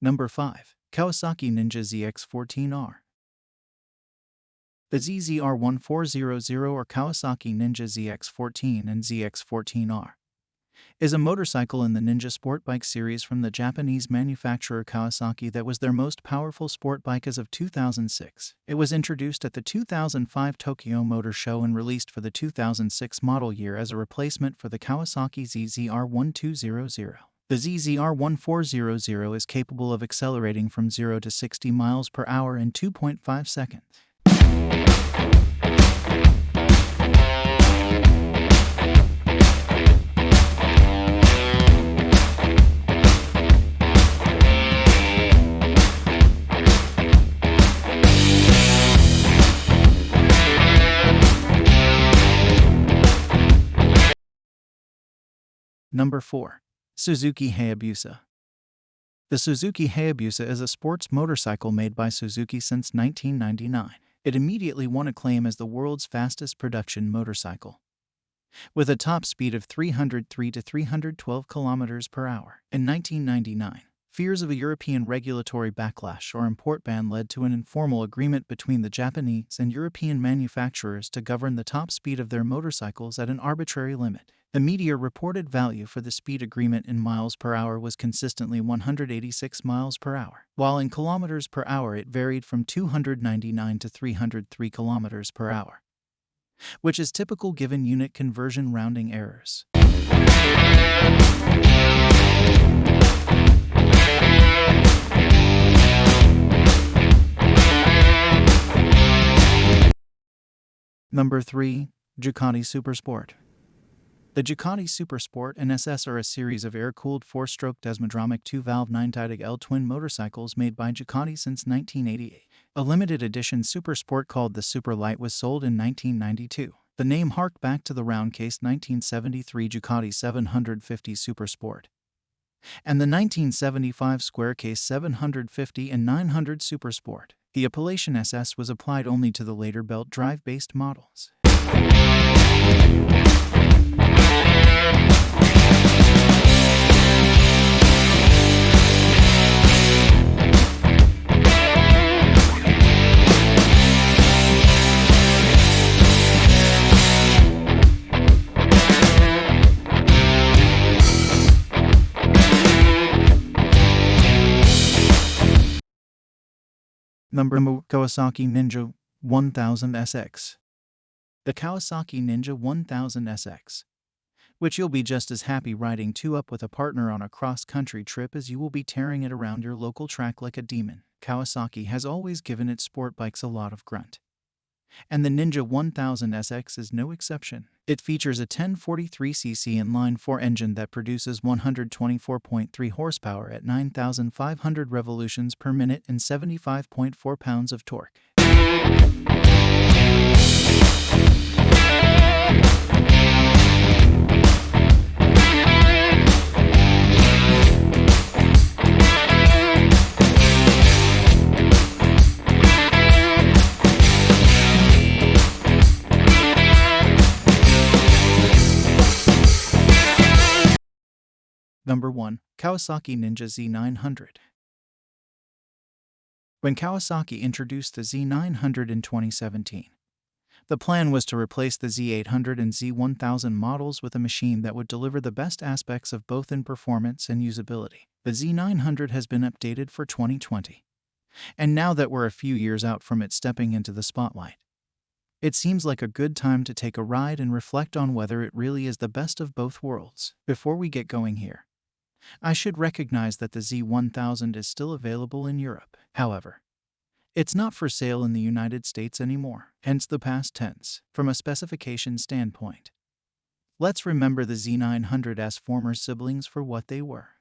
Number 5. Kawasaki Ninja ZX14R. The ZZR1400 or Kawasaki Ninja ZX14 and ZX14R is a motorcycle in the Ninja Sport Bike series from the Japanese manufacturer Kawasaki that was their most powerful sport bike as of 2006. It was introduced at the 2005 Tokyo Motor Show and released for the 2006 model year as a replacement for the Kawasaki ZZR1200. The ZZR1400 is capable of accelerating from 0 to 60 miles per hour in 2.5 seconds. Number 4. Suzuki Hayabusa. The Suzuki Hayabusa is a sports motorcycle made by Suzuki since 1999. It immediately won acclaim as the world's fastest production motorcycle. With a top speed of 303 to 312 kilometers per hour in 1999, fears of a European regulatory backlash or import ban led to an informal agreement between the Japanese and European manufacturers to govern the top speed of their motorcycles at an arbitrary limit. The media reported value for the speed agreement in miles per hour was consistently 186 miles per hour, while in kilometers per hour it varied from 299 to 303 kilometers per hour, which is typical given unit conversion rounding errors. Number 3. Ducati Supersport. The Ducati Supersport and SS are a series of air-cooled four-stroke Desmodromic two-valve 9-tidal L-twin motorcycles made by Ducati since 1988. A limited edition Supersport called the Superlight was sold in 1992. The name harked back to the round-case 1973 Ducati 750 Supersport and the 1975 square case 750 and 900 Supersport. The appellation SS was applied only to the later belt drive-based models. Number Kawasaki Ninja 1000 SX. The Kawasaki Ninja 1000 SX, which you'll be just as happy riding two up with a partner on a cross-country trip as you will be tearing it around your local track like a demon. Kawasaki has always given its sport bikes a lot of grunt. And the Ninja 1000 SX is no exception. It features a 1043cc inline 4 engine that produces 124.3 horsepower at 9,500 revolutions per minute and 75.4 pounds of torque. Number 1. Kawasaki Ninja Z900 When Kawasaki introduced the Z900 in 2017, the plan was to replace the Z800 and Z1000 models with a machine that would deliver the best aspects of both in performance and usability. The Z900 has been updated for 2020. And now that we're a few years out from it stepping into the spotlight, it seems like a good time to take a ride and reflect on whether it really is the best of both worlds. Before we get going here, I should recognize that the Z1000 is still available in Europe. However, it's not for sale in the United States anymore, hence the past tense, from a specification standpoint. Let's remember the Z900's former siblings for what they were.